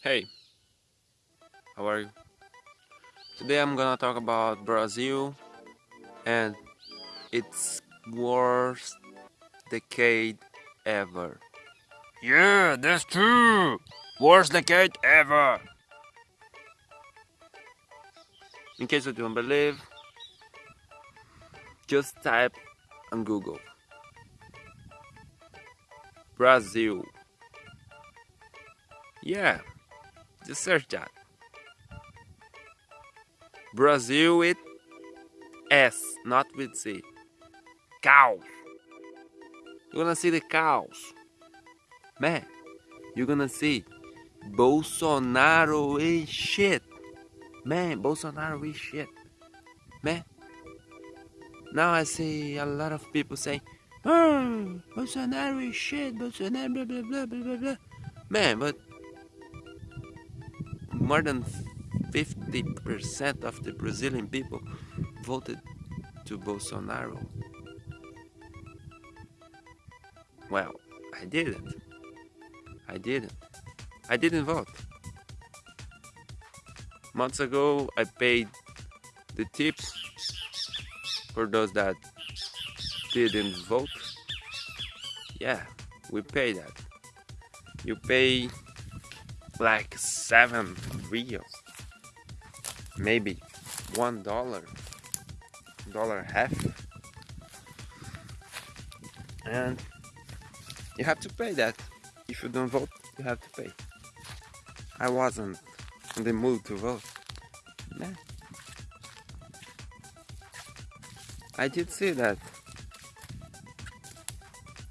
Hey, how are you? Today I'm gonna talk about Brazil and its worst decade ever. Yeah, that's true. Worst decade ever. In case you don't believe, just type on Google Brazil. Yeah, just search that. Brazil with S, not with C. Cows. You're gonna see the cows. Man, you're gonna see Bolsonaro is shit. Man, Bolsonaro is shit. Man. Now I see a lot of people saying, oh, Bolsonaro is shit, Bolsonaro, blah, blah, blah, blah, blah, blah. Man, but more than 50% of the Brazilian people voted to Bolsonaro. Well, I didn't. I didn't. I didn't vote. Months ago, I paid the tips for those that didn't vote. Yeah, we pay that. You pay like seven reals, maybe one dollar, dollar half, and you have to pay that. If you don't vote, you have to pay. I wasn't in the mood to vote. Nah. I did see that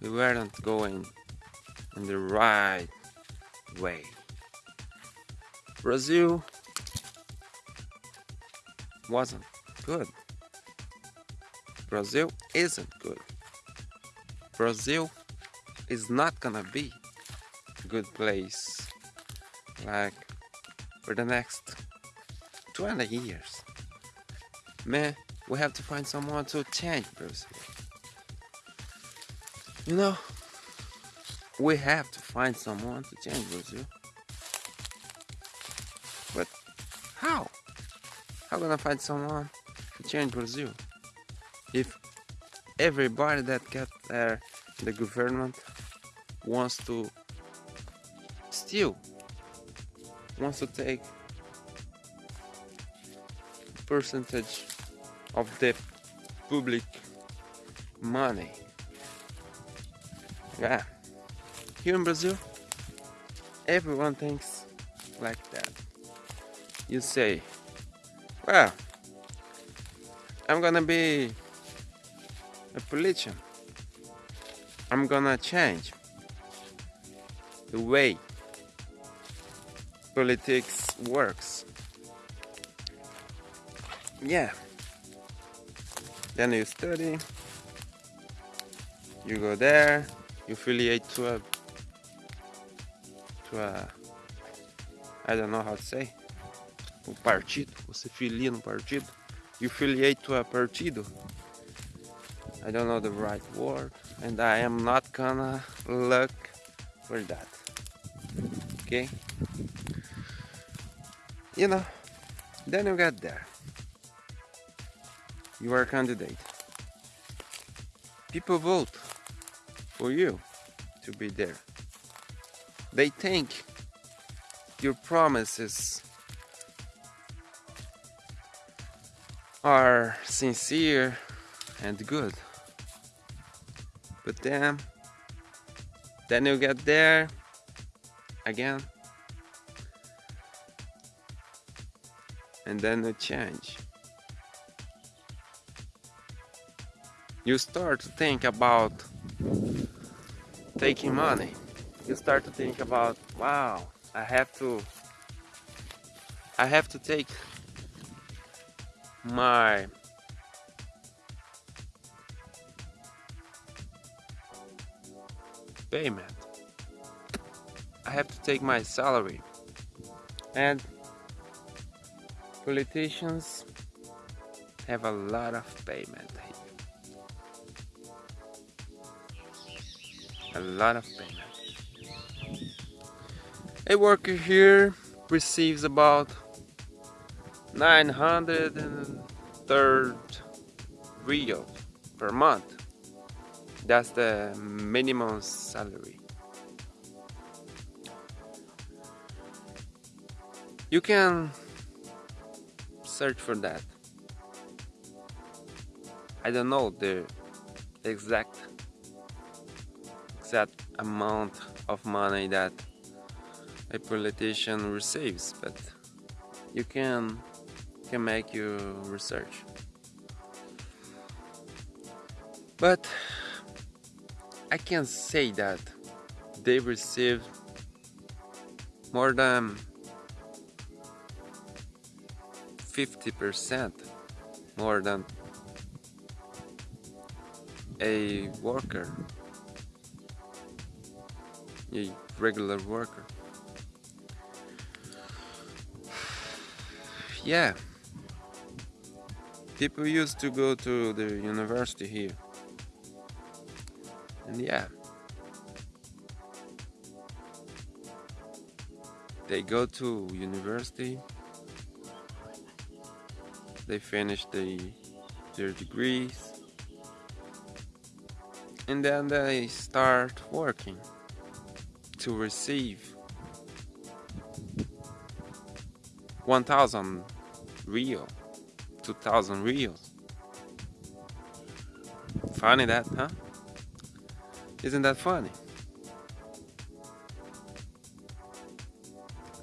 we weren't going in the right way. Brazil wasn't good. Brazil isn't good. Brazil is not gonna be a good place like for the next 20 years. Man, we have to find someone to change Brazil. You know, we have to find someone to change Brazil. How gonna find someone to change Brazil? If everybody that got there the government wants to steal, wants to take percentage of the public money. Yeah. Here in Brazil, everyone thinks like that. You say, well, I'm gonna be a politician. I'm gonna change the way politics works. Yeah. Then you study, you go there, you affiliate to a to a I don't know how to say um partido, você filia no partido, you affiliate to a partido. I don't know the right word and I am not gonna look for that. Okay? You know, then you get there. You are a candidate. People vote for you to be there. They think your promises are sincere and good. But then, then you get there again, and then you change. You start to think about taking money. You start to think about, wow, I have to, I have to take my payment. I have to take my salary. And politicians have a lot of payment. A lot of payment. A worker here receives about 930 real per month. That's the minimum salary. You can search for that. I don't know the exact exact amount of money that a politician receives, but you can can make you research. But I can say that they receive more than 50% more than a worker, a regular worker. Yeah, people used to go to the university here, and yeah, they go to university, they finish the, their degrees, and then they start working to receive 1000 real 2000 reals funny that huh? Isn't that funny?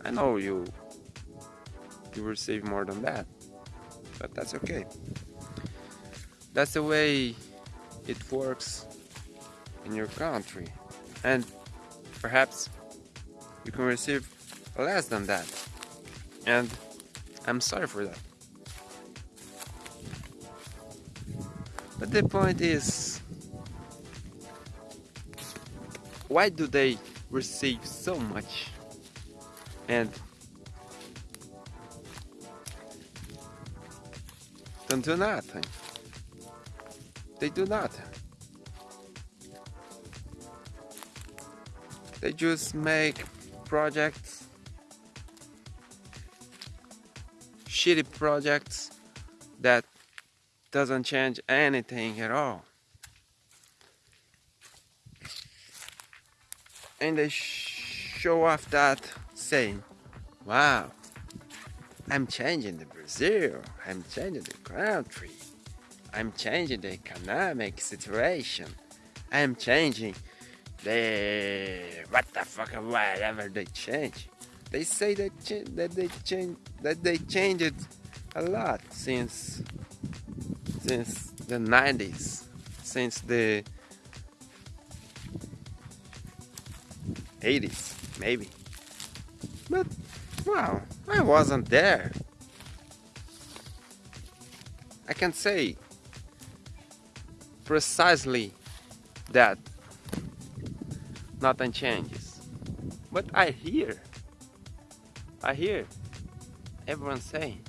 I know you you receive more than that but that's okay. That's the way it works in your country. And perhaps you can receive less than that. And I'm sorry for that but the point is why do they receive so much? And don't do nothing. They do nothing. They just make projects, shitty projects that doesn't change anything at all. And they show off that saying, wow, I'm changing the Brazil, I'm changing the country, I'm changing the economic situation, I'm changing they what the fuck whatever they change. They say that that they change that they changed a lot since since the 90s since the 80s maybe but wow I wasn't there I can say precisely that nothing changes. But I hear, I hear everyone saying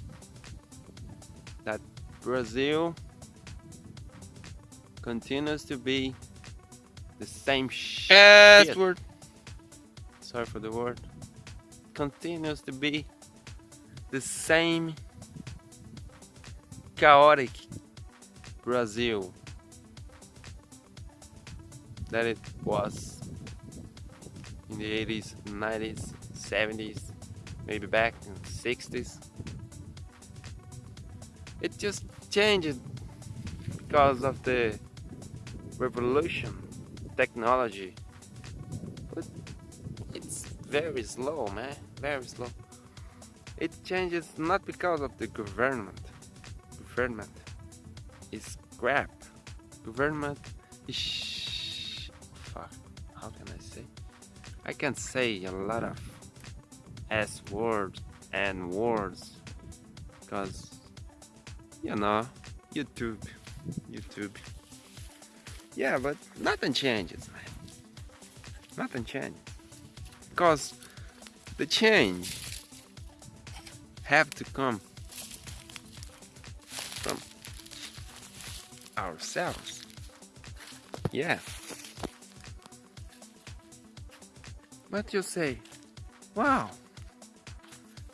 that Brazil continues to be the same shit. word. Sorry for the word. Continues to be the same chaotic Brazil that it was in the 80s, 90s, 70s, maybe back in the 60s. It just changed because of the revolution, technology. But it's very slow, man, very slow. It changes not because of the government. Government is crap. Government is fuck. How can I say? I can say a lot of S words and words because you know YouTube YouTube yeah but nothing changes man nothing changes because the change have to come from ourselves yeah what you say? wow,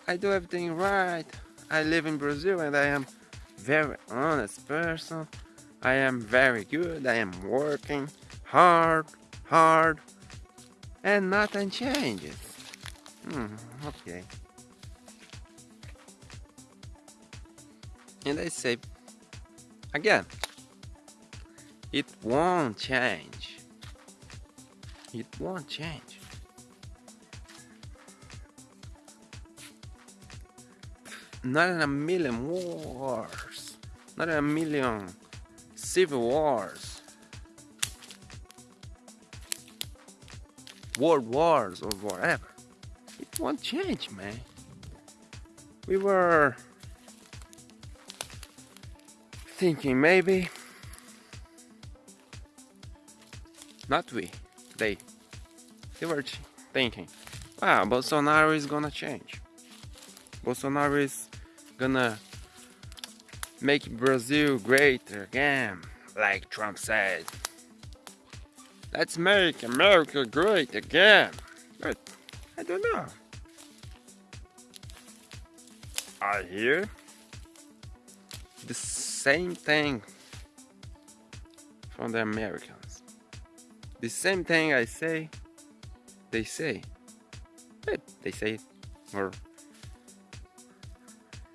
I do everything right. I live in Brazil and I am very honest person. I am very good. I am working hard, hard, and nothing changes. Hmm, okay. And I say, again, it won't change. It won't change. Not in a million wars. Not in a million civil wars. World wars or whatever. It won't change, man. We were thinking maybe not we they they were thinking wow Bolsonaro is gonna change Bolsonaro is gonna make Brazil great again like Trump said let's make America great again but I don't know I hear the same thing from the Americans. The same thing I say, they say. But they say more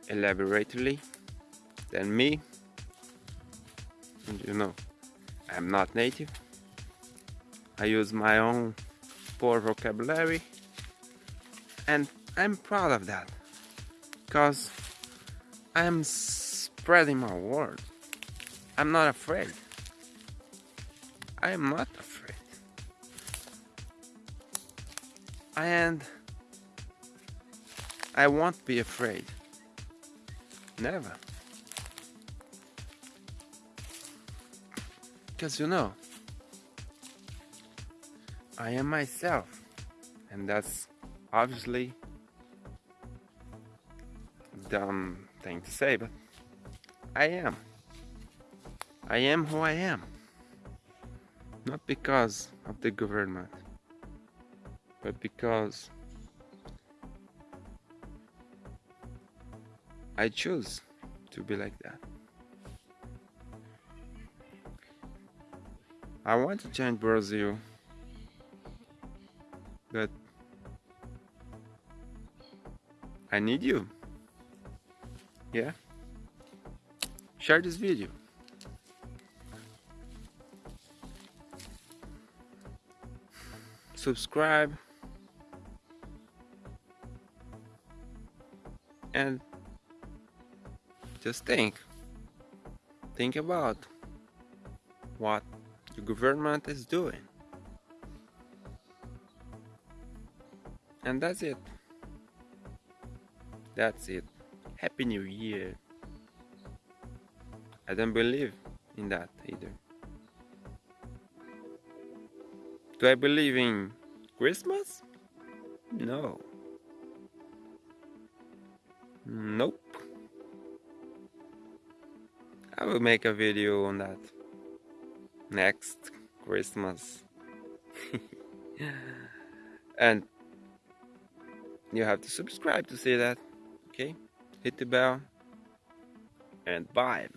elaborately than me. And you know, I'm not native. I use my own poor vocabulary and I'm proud of that because I'm spreading my word. I'm not afraid. I am not afraid. And I won't be afraid. Never. Because you know, I am myself. And that's obviously dumb thing to say, but I am. I am who I am. Not because of the government, but because I choose to be like that. I want to change Brazil, but I need you. Yeah? Share this video. Subscribe. And just think. Think about what the government is doing. And that's it. That's it. Happy New Year. I don't believe in that either. Do I believe in Christmas? No. Nope. I will make a video on that next Christmas. and you have to subscribe to see that. Okay? Hit the bell and bye.